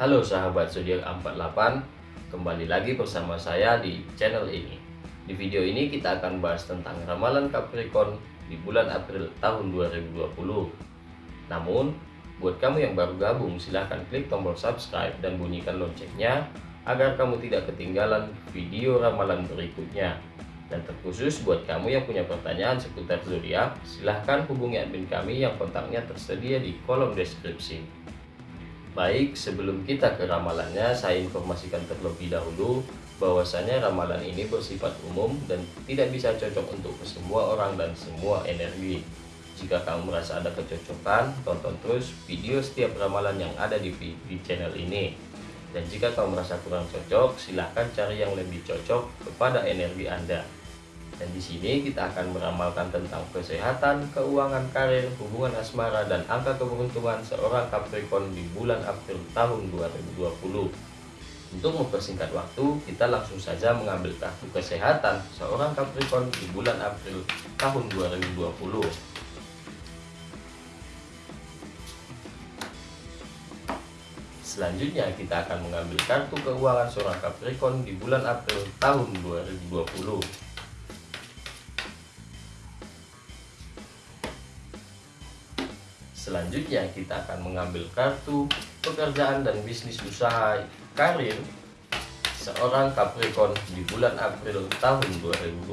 Halo sahabat zodiak 48, kembali lagi bersama saya di channel ini. Di video ini kita akan bahas tentang ramalan Capricorn di bulan April tahun 2020. Namun, buat kamu yang baru gabung silahkan klik tombol subscribe dan bunyikan loncengnya agar kamu tidak ketinggalan video ramalan berikutnya. Dan terkhusus buat kamu yang punya pertanyaan seputar zodiak, silahkan hubungi admin kami yang kontaknya tersedia di kolom deskripsi. Baik, sebelum kita ke ramalannya, saya informasikan terlebih dahulu bahwasanya ramalan ini bersifat umum dan tidak bisa cocok untuk semua orang dan semua energi. Jika kamu merasa ada kecocokan, tonton terus video setiap ramalan yang ada di, di channel ini. Dan jika kamu merasa kurang cocok, silahkan cari yang lebih cocok kepada energi Anda. Dan di sini kita akan meramalkan tentang kesehatan, keuangan, karir, hubungan asmara, dan angka keberuntungan seorang Capricorn di bulan April tahun 2020. Untuk mempersingkat waktu, kita langsung saja mengambil kartu kesehatan seorang Capricorn di bulan April tahun 2020. Selanjutnya kita akan mengambil kartu keuangan seorang Capricorn di bulan April tahun 2020. Selanjutnya kita akan mengambil kartu pekerjaan dan bisnis usaha karir seorang Capricorn di bulan April tahun 2020.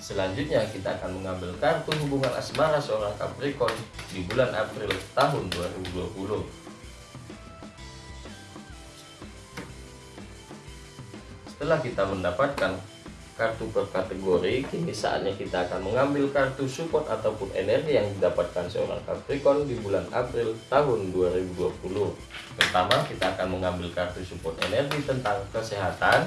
Selanjutnya kita akan mengambil kartu hubungan asmara seorang Capricorn di bulan April tahun 2020. Setelah kita mendapatkan kartu per kategori kini saatnya kita akan mengambil kartu support ataupun energi yang didapatkan seorang Capricorn di bulan April tahun 2020 pertama kita akan mengambil kartu support energi tentang kesehatan.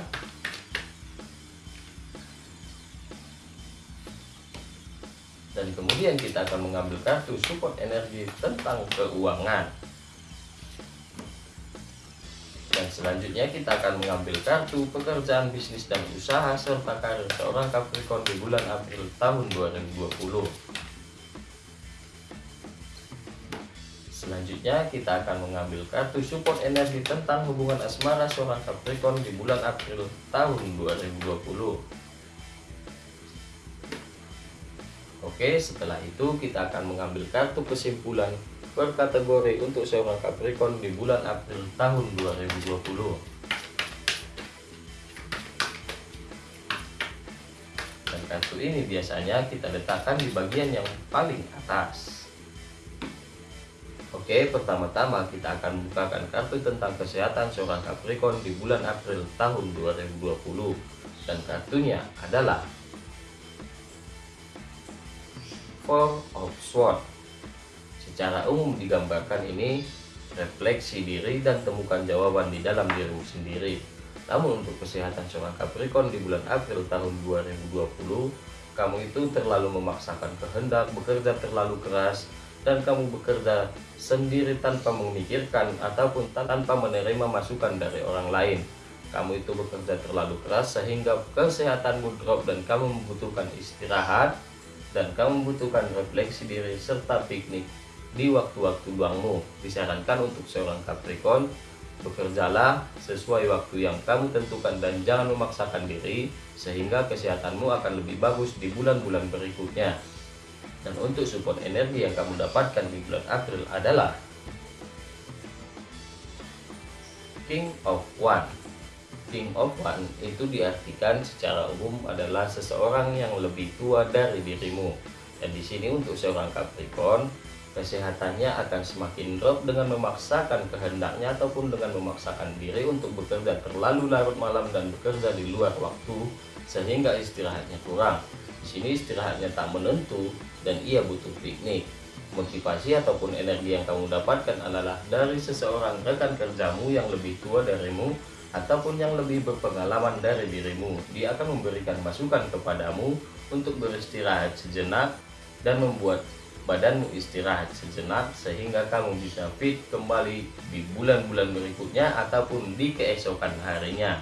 Dan kemudian kita akan mengambil kartu support energi tentang keuangan selanjutnya kita akan mengambil kartu pekerjaan bisnis dan usaha serta karir seorang Capricorn di bulan April tahun 2020. Selanjutnya kita akan mengambil kartu support energi tentang hubungan asmara seorang Capricorn di bulan April tahun 2020. Oke, setelah itu kita akan mengambil kartu kesimpulan per kategori untuk seorang Capricorn di bulan April tahun 2020 dan kartu ini biasanya kita letakkan di bagian yang paling atas. Oke pertama-tama kita akan bukakan kartu tentang kesehatan seorang Capricorn di bulan April tahun 2020 dan kartunya adalah Four of Swords Secara umum digambarkan ini refleksi diri dan temukan jawaban di dalam dirimu sendiri. Namun untuk kesehatan seorang Capricorn di bulan April tahun 2020, kamu itu terlalu memaksakan kehendak, bekerja terlalu keras, dan kamu bekerja sendiri tanpa memikirkan ataupun tanpa menerima masukan dari orang lain. Kamu itu bekerja terlalu keras sehingga kesehatanmu drop dan kamu membutuhkan istirahat dan kamu membutuhkan refleksi diri serta piknik di waktu-waktu luangmu. Disarankan untuk seorang Capricorn, bekerjalah sesuai waktu yang kamu tentukan dan jangan memaksakan diri sehingga kesehatanmu akan lebih bagus di bulan-bulan berikutnya. Dan untuk support energi yang kamu dapatkan di bulan April adalah King of One. King of One itu diartikan secara umum adalah seseorang yang lebih tua dari dirimu. Dan di sini untuk seorang Capricorn, kesehatannya akan semakin drop dengan memaksakan kehendaknya ataupun dengan memaksakan diri untuk bekerja terlalu larut malam dan bekerja di luar waktu sehingga istirahatnya kurang. Di sini istirahatnya tak menentu dan ia butuh piknik. Motivasi ataupun energi yang kamu dapatkan adalah dari seseorang rekan kerjamu yang lebih tua darimu ataupun yang lebih berpengalaman dari dirimu. Dia akan memberikan masukan kepadamu untuk beristirahat sejenak dan membuat badanmu istirahat sejenak sehingga kamu bisa fit kembali di bulan-bulan berikutnya ataupun di keesokan harinya.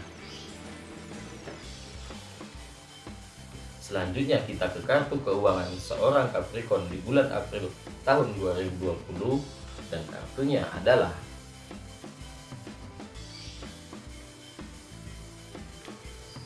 Selanjutnya kita ke kartu keuangan seorang Capricorn di bulan April tahun 2020 dan kartunya adalah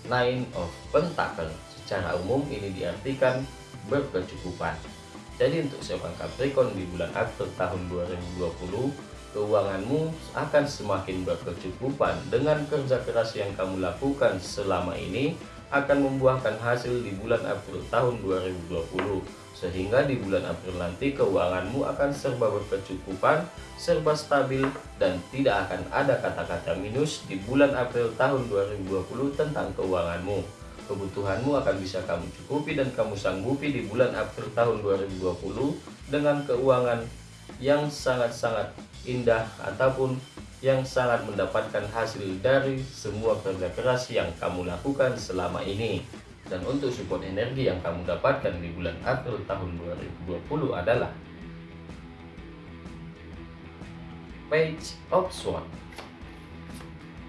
Nine of Pentacle. Secara umum ini diartikan berkecukupan. Jadi untuk seorang Capricorn di bulan April tahun 2020, keuanganmu akan semakin berkecukupan dengan kerja keras yang kamu lakukan selama ini akan membuahkan hasil di bulan April tahun 2020 sehingga di bulan April nanti keuanganmu akan serba berkecukupan, serba stabil dan tidak akan ada kata-kata minus di bulan April tahun 2020 tentang keuanganmu. Kebutuhanmu akan bisa kamu cukupi dan kamu sanggupi di bulan April tahun 2020 dengan keuangan yang sangat-sangat indah ataupun yang sangat mendapatkan hasil dari semua kerja keras yang kamu lakukan selama ini. Dan untuk support energi yang kamu dapatkan di bulan April tahun 2020 adalah Page of Swords.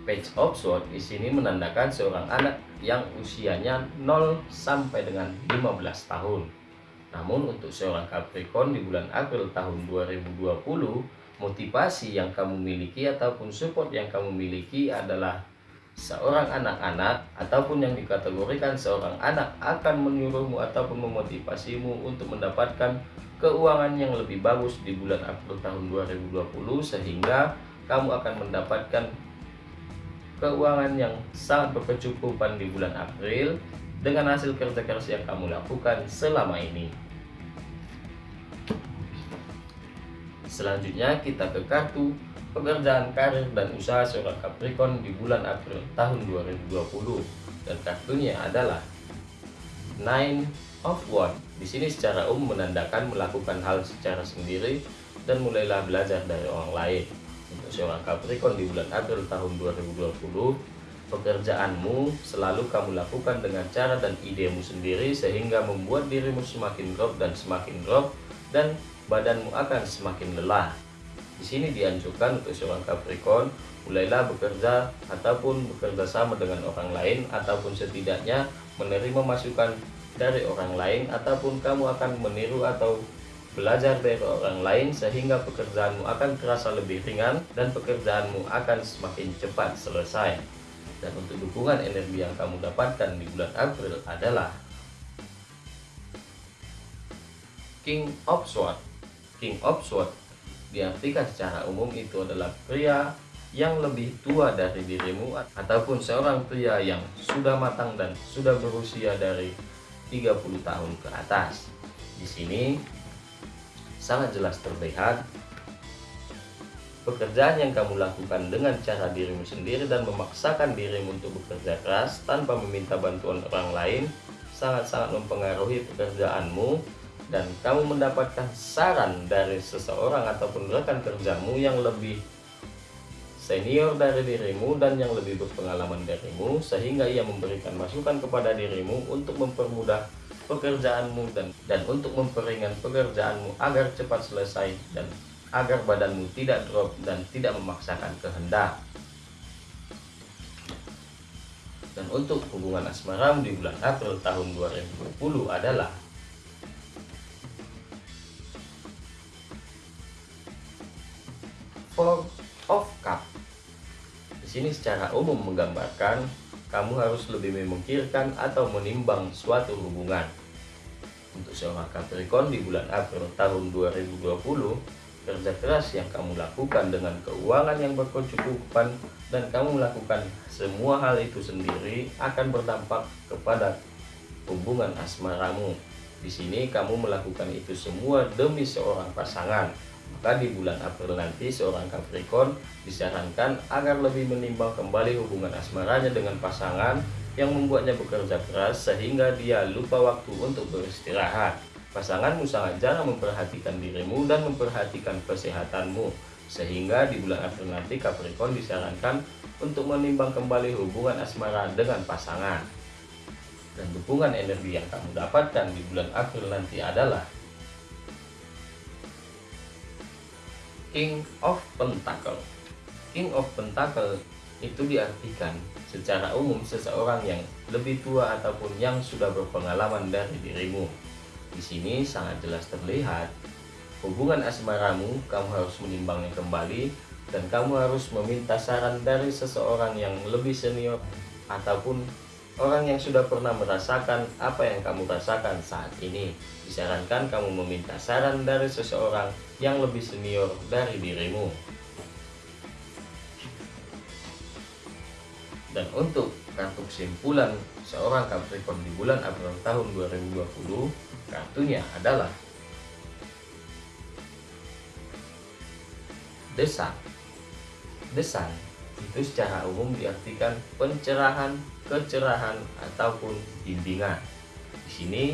Page of Swords di sini menandakan seorang anak yang usianya 0 sampai dengan 15 tahun. Namun untuk seorang Capricorn di bulan April tahun 2020 motivasi yang kamu miliki ataupun support yang kamu miliki adalah seorang anak-anak ataupun yang dikategorikan seorang anak akan menyuruhmu ataupun memotivasimu untuk mendapatkan keuangan yang lebih bagus di bulan April tahun 2020 sehingga kamu akan mendapatkan keuangan yang sangat berkecukupan di bulan April dengan hasil kerja keras yang kamu lakukan selama ini. Selanjutnya kita ke kartu pekerjaan karir dan usaha seorang Capricorn di bulan April tahun 2020 dan kartunya adalah Nine of Wands. Di sini secara umum menandakan melakukan hal secara sendiri dan mulailah belajar dari orang lain. Untuk seorang Capricorn di bulan April tahun 2020, pekerjaanmu selalu kamu lakukan dengan cara dan idemu sendiri sehingga membuat dirimu semakin drop dan semakin drop dan badanmu akan semakin lelah. Di sini dianjurkan untuk seorang Capricorn mulailah bekerja ataupun bekerja sama dengan orang lain ataupun setidaknya menerima masukan dari orang lain ataupun kamu akan meniru atau belajar dari orang lain sehingga pekerjaanmu akan terasa lebih ringan dan pekerjaanmu akan semakin cepat selesai. Dan untuk dukungan energi yang kamu dapatkan di bulan April adalah King of Swords King of Swords diartikan secara umum itu adalah pria yang lebih tua dari dirimu ataupun seorang pria yang sudah matang dan sudah berusia dari 30 tahun ke atas. Di sini sangat jelas terlihat pekerjaan yang kamu lakukan dengan cara dirimu sendiri dan memaksakan dirimu untuk bekerja keras tanpa meminta bantuan orang lain sangat-sangat mempengaruhi pekerjaanmu dan kamu mendapatkan saran dari seseorang ataupun rekan kerjamu yang lebih senior dari dirimu dan yang lebih berpengalaman darimu sehingga ia memberikan masukan kepada dirimu untuk mempermudah pekerjaanmu dan dan untuk memperingan pekerjaanmu agar cepat selesai dan agar badanmu tidak drop dan tidak memaksakan kehendak. Dan untuk hubungan asmaramu di bulan April tahun 2020 adalah Four of Cup. Di sini secara umum menggambarkan kamu harus lebih memikirkan atau menimbang suatu hubungan. Untuk seorang Capricorn di bulan April tahun 2020, kerja keras yang kamu lakukan dengan keuangan yang berkecukupan dan kamu melakukan semua hal itu sendiri akan berdampak kepada hubungan asmaramu. Di sini kamu melakukan itu semua demi seorang pasangan maka di bulan April nanti seorang Capricorn disarankan agar lebih menimbang kembali hubungan asmaranya dengan pasangan yang membuatnya bekerja keras sehingga dia lupa waktu untuk beristirahat. Pasanganmu sangat jarang memperhatikan dirimu dan memperhatikan kesehatanmu sehingga di bulan April nanti Capricorn disarankan untuk menimbang kembali hubungan asmara dengan pasangan. Dan dukungan energi yang kamu dapatkan di bulan April nanti adalah King of Pentacle. King of Pentacle itu diartikan secara umum seseorang yang lebih tua ataupun yang sudah berpengalaman dari dirimu. Di sini sangat jelas terlihat hubungan asmaramu kamu harus menimbangnya kembali dan kamu harus meminta saran dari seseorang yang lebih senior ataupun orang yang sudah pernah merasakan apa yang kamu rasakan saat ini. Disarankan kamu meminta saran dari seseorang yang lebih senior dari dirimu. Dan untuk kartu kesimpulan seorang Capricorn di bulan April tahun 2020, kartunya adalah Desak. Desan itu secara umum diartikan pencerahan, kecerahan ataupun bimbingan. Di sini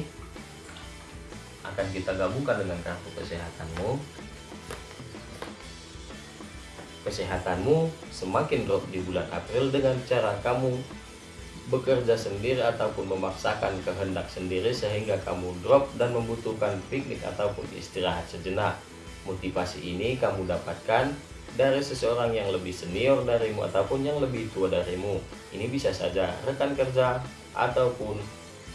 akan kita gabungkan dengan kartu kesehatanmu. Kesehatanmu semakin drop di bulan April dengan cara kamu bekerja sendiri ataupun memaksakan kehendak sendiri sehingga kamu drop dan membutuhkan piknik ataupun istirahat sejenak. Motivasi ini kamu dapatkan dari seseorang yang lebih senior darimu ataupun yang lebih tua darimu. Ini bisa saja rekan kerja ataupun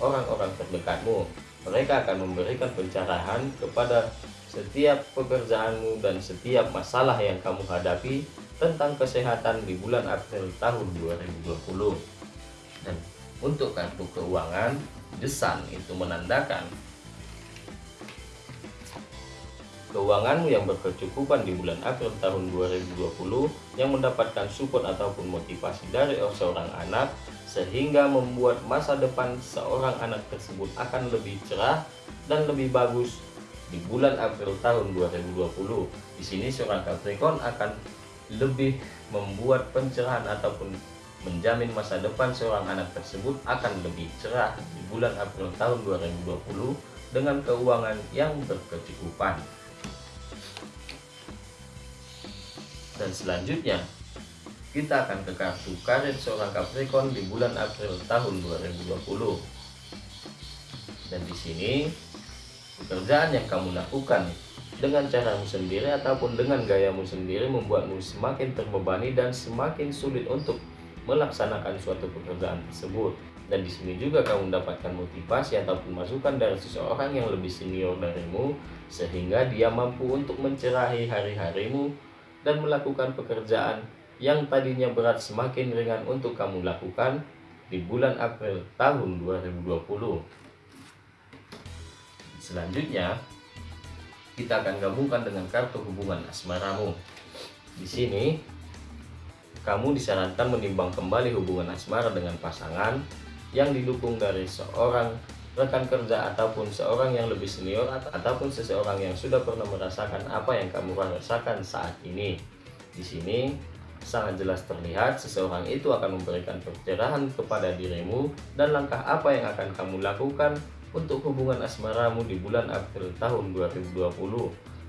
orang-orang terdekatmu. Mereka akan memberikan pencerahan kepada setiap pekerjaanmu dan setiap masalah yang kamu hadapi tentang kesehatan di bulan April tahun 2020. Dan untuk kartu keuangan, desan itu menandakan keuanganmu yang berkecukupan di bulan April tahun 2020 yang mendapatkan support ataupun motivasi dari seorang anak sehingga membuat masa depan seorang anak tersebut akan lebih cerah dan lebih bagus di bulan April tahun 2020. Di sini seorang Capricorn akan lebih membuat pencerahan ataupun menjamin masa depan seorang anak tersebut akan lebih cerah di bulan April tahun 2020 dengan keuangan yang berkecukupan. Dan selanjutnya, kita akan ke kartu karir seorang Capricorn di bulan April tahun 2020. Dan di sini, pekerjaan yang kamu lakukan dengan caramu sendiri ataupun dengan gayamu sendiri membuatmu semakin terbebani dan semakin sulit untuk melaksanakan suatu pekerjaan tersebut. Dan di sini juga kamu mendapatkan motivasi ataupun masukan dari seseorang yang lebih senior darimu sehingga dia mampu untuk mencerahi hari-harimu dan melakukan pekerjaan yang tadinya berat semakin ringan untuk kamu lakukan di bulan April tahun 2020. Selanjutnya, kita akan gabungkan dengan kartu hubungan asmaramu. Di sini, kamu disarankan menimbang kembali hubungan asmara dengan pasangan yang didukung dari seorang rekan kerja ataupun seorang yang lebih senior ataupun seseorang yang sudah pernah merasakan apa yang kamu rasakan saat ini. Di sini sangat jelas terlihat seseorang itu akan memberikan pencerahan kepada dirimu dan langkah apa yang akan kamu lakukan untuk hubungan asmaramu di bulan April tahun 2020.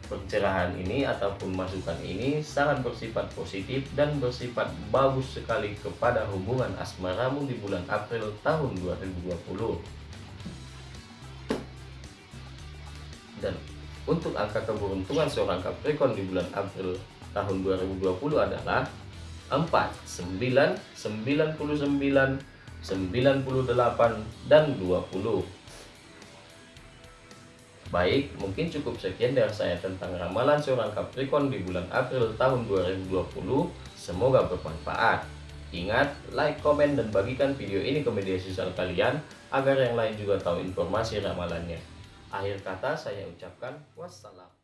Pencerahan ini ataupun masukan ini sangat bersifat positif dan bersifat bagus sekali kepada hubungan asmaramu di bulan April tahun 2020. Dan untuk angka keberuntungan seorang Capricorn di bulan April tahun 2020 adalah 4, 9, 99, 98, dan 20. Baik, mungkin cukup sekian dari saya tentang ramalan seorang Capricorn di bulan April tahun 2020. Semoga bermanfaat. Ingat, like, komen, dan bagikan video ini ke media sosial kalian agar yang lain juga tahu informasi ramalannya. Akhir kata saya ucapkan wassalam.